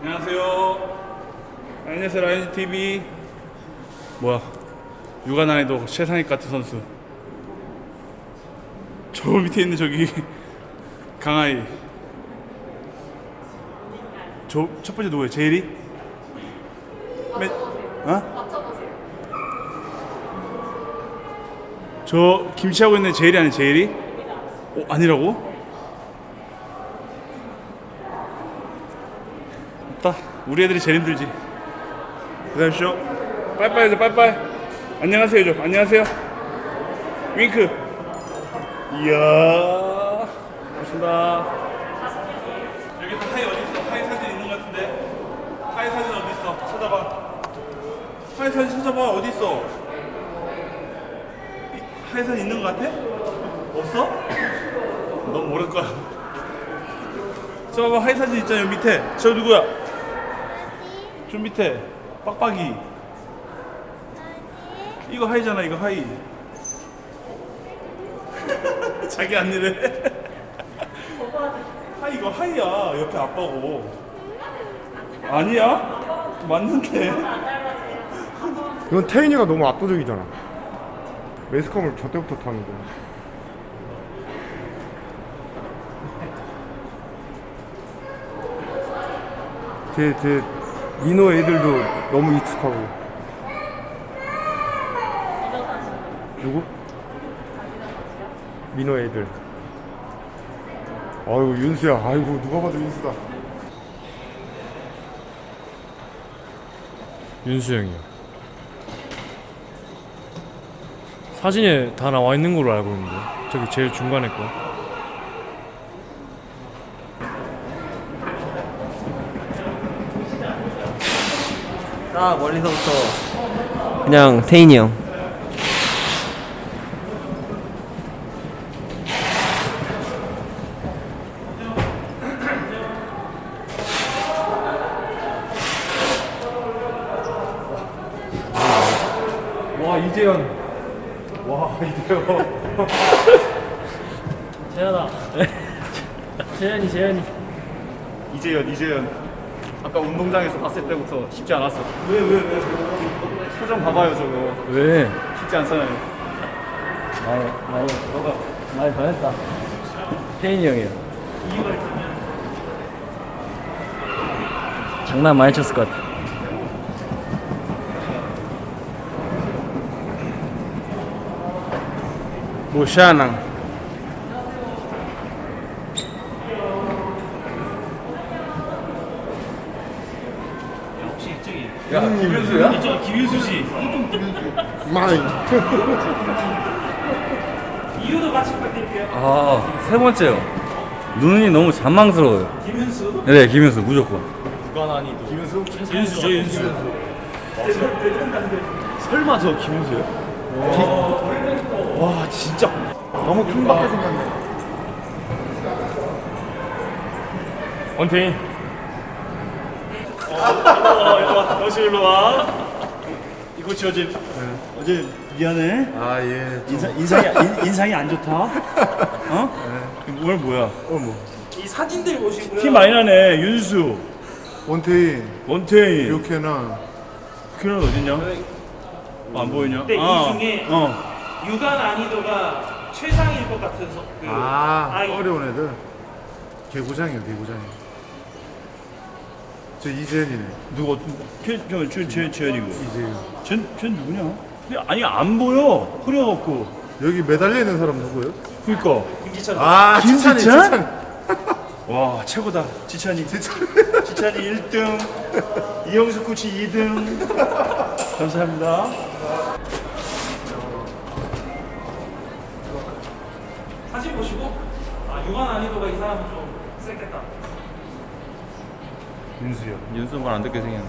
안녕하세요. 안녕하세요 라이언 TV. 뭐야? 육아 난이도 최상위 같은 선수. 저 밑에 있는 저기 강아이. 저 첫 번째 누구예요? 제일이? 맨, 어? 저 김치하고 있는 제일이 아니 제일이? 어, 아니라고? 없다. 우리 애들이 제일 힘들지. 기다리시죠. 빠이빠이 해줘, 빠이빠이. 안녕하세요 해줘. 안녕하세요. 윙크. 이야. 고맙습니다. 여기 또 하이 어디 있어? 하이 사진 있는 것 같은데. 하이 사진 어디 있어? 찾아봐. 하이 사진 찾아봐. 어디 있어? 이- 하이 사진 있는 것 같아? 없어? 넌 모를 거야. 저 봐봐 하이 사진 있잖아 여기 밑에. 저 누구야? 저 밑에 빡빡이. 이거 하이잖아 이거 하이. 자기 아니래. 하이 이거 하이야 옆에 아빠고. 아니야? 맞는데. 이건 태인이가 너무 압도적이잖아. 매스컴을 저 때부터 타는데. 제, 제 민호 애들도 너무 익숙하고. 누구? 민호 애들. 아이고 윤수야. 아이고 누가 봐도 윤수다. 윤수 형이요. 사진에 다 나와 있는 걸로 알고 있는데 저기 제일 중간에 거. 딱 멀리서부터 그냥 태인이 형 와 이재현. 와 이재현. 재현아. 재현이 재현이. 이재현 이재현. 아까 운동장에서 봤을 때부터 쉽지 않았어. 왜 왜 왜? 표정 봐봐요 저거. 왜? 쉽지 않잖아요. 많이 많이 너가 많이 변했다. 태인이 형이요. 장난 많이 쳤을 것 같아. 모샤낭. 야 김현수야? 이저 김현수 씨. 마이. 아, 세 번째요. 눈이 너무 잔망스러워요. 김윤수? 네, 김윤수 무조건. 윤수 저 윤수. 설마 저 김윤수요? 와 진짜 너무 킹받게 생겼네. 원태인. 어서 일로 와. 이거 지 어제 어제 미안해. 아 예. 인상 인상이 인, 인상이 안 좋다. 어? 오늘 뭐야? 어 뭐. 티 많이 나네. 윤수, 원태인, 원태인. 유케나. 그는 어딨냐? 어, 안 보이냐? 근데 이 아, 중에 어. 육아 난이도가 최상일 것 같은 서, 그아 아이. 어려운 애들. 개구장이요 개구장이. 저 이재현이네. 누가 어떤? 최, 최, 최, 최현이고. 이재현. 쟤, 쟤 누구냐? 근데 아니 안 보여. 흐려갖고. 여기 매달려 있는 사람 누구예요? 그니까. 아 김지찬? 지찬이. 와 최고다. 지찬이. 지찬이 1등. 이영수 코치 2등. 감사합니다. 사진 보시고 아 육아 난이도가 이 사람은 좀 세겠다. 윤수야. 윤수 말안 듣게 생겼네.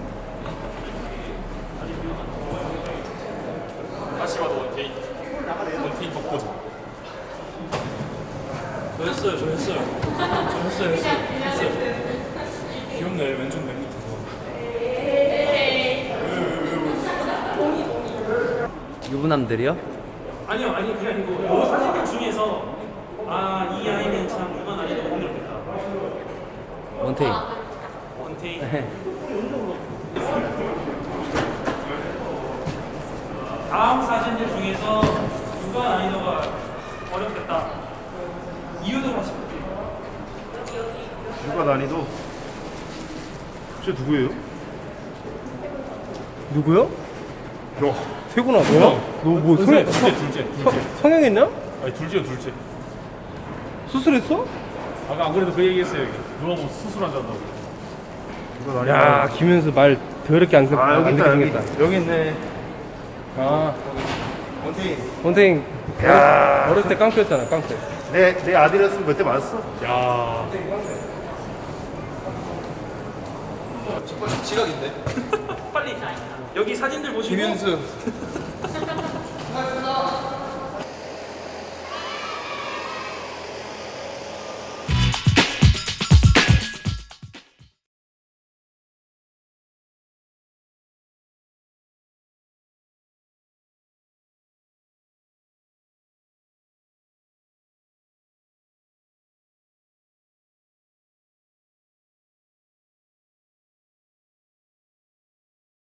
저 했어요, 저 했어요. 저 했어요, 했어요, 했어요. 귀엽네, 왼쪽 맨 밑에서. 유부남들이요? 아니요 아니 그게 아니고 이 사진들 중에서 아 이 아이는 참 육아 난이도가 힘들겠다. 원태인 네. 다음 사진들 중에서 누가 난이도가 어렵겠다. 이유도 하시면 누가 난이도? 저 누구예요? 누구요? 야, 세구나 뭐야? 너뭐 성형 둘째 둘째 둘째 성형했냐? 아니 둘째요 둘째 수술했어? 아까 안 그래도 그 얘기했어요 여기 누가 뭐 수술한다고? 야 김현수 말 더럽게 안, 아, 여기 안 있다, 여기, 생겼다. 여기 있네. 아 원태인. 원태인 야. 어렸을 때 깡패였잖아 깡패. 내, 내 아들이었으면 그때 맞았어. 야 빨리 여기 사진들 보시고 김현수